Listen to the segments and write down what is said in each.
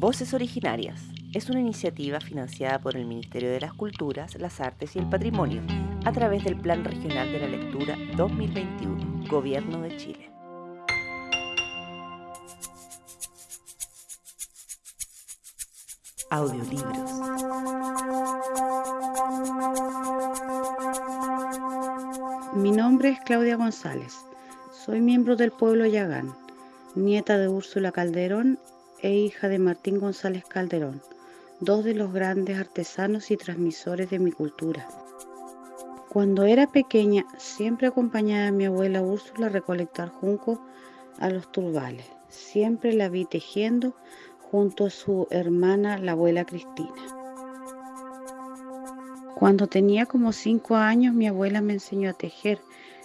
Voces Originarias es una iniciativa financiada por el Ministerio de las Culturas, las Artes y el Patrimonio a través del Plan Regional de la Lectura 2021, Gobierno de Chile. Audiolibros. Mi nombre es Claudia González. Soy miembro del pueblo Yagán, nieta de Úrsula Calderón e hija de Martín González Calderón, dos de los grandes artesanos y transmisores de mi cultura. Cuando era pequeña, siempre acompañaba a mi abuela Úrsula a recolectar junco a los turbales. Siempre la vi tejiendo junto a su hermana, la abuela Cristina. Cuando tenía como cinco años, mi abuela me enseñó a tejer.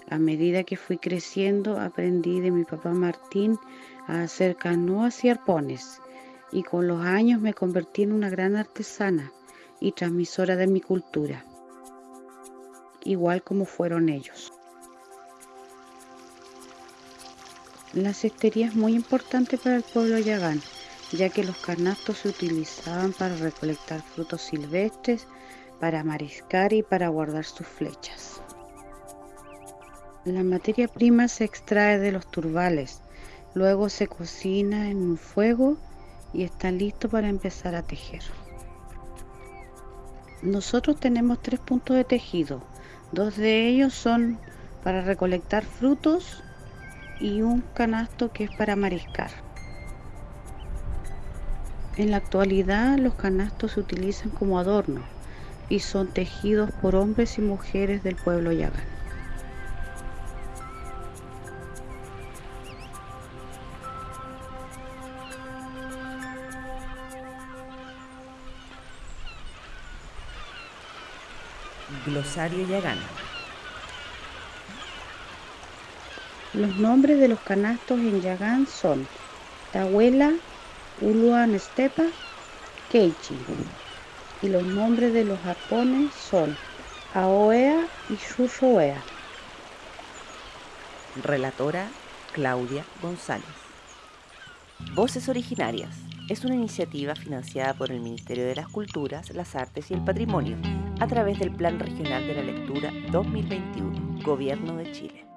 A medida que fui creciendo, aprendí de mi papá Martín a hacer canoas y arpones, y con los años me convertí en una gran artesana y transmisora de mi cultura, igual como fueron ellos. La cestería es muy importante para el pueblo yagán, ya que los canastos se utilizaban para recolectar frutos silvestres, para mariscar y para guardar sus flechas. La materia prima se extrae de los turbales, Luego se cocina en un fuego y está listo para empezar a tejer. Nosotros tenemos tres puntos de tejido. Dos de ellos son para recolectar frutos y un canasto que es para mariscar. En la actualidad los canastos se utilizan como adorno y son tejidos por hombres y mujeres del pueblo yagán. Glosario Yagán. Los nombres de los canastos en Yagán son Tahuela, Uluan Estepa, Keichi. Y los nombres de los japones son Aoea y Shushoea. Relatora Claudia González. Voces originarias es una iniciativa financiada por el Ministerio de las Culturas, las Artes y el Patrimonio a través del Plan Regional de la Lectura 2021, Gobierno de Chile.